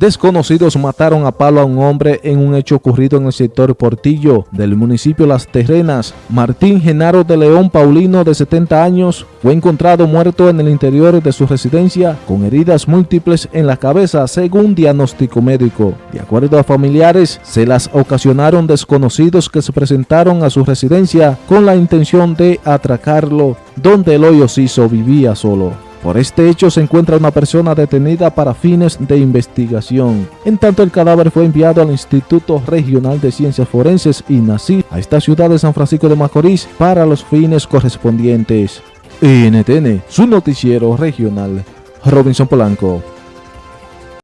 Desconocidos mataron a palo a un hombre en un hecho ocurrido en el sector Portillo del municipio Las Terrenas. Martín Genaro de León Paulino, de 70 años, fue encontrado muerto en el interior de su residencia con heridas múltiples en la cabeza según diagnóstico médico. De acuerdo a familiares, se las ocasionaron desconocidos que se presentaron a su residencia con la intención de atracarlo, donde el hoyo vivía solo. Por este hecho se encuentra una persona detenida para fines de investigación. En tanto el cadáver fue enviado al Instituto Regional de Ciencias Forenses INACI a esta ciudad de San Francisco de Macorís para los fines correspondientes. NTN, su noticiero regional. Robinson Polanco.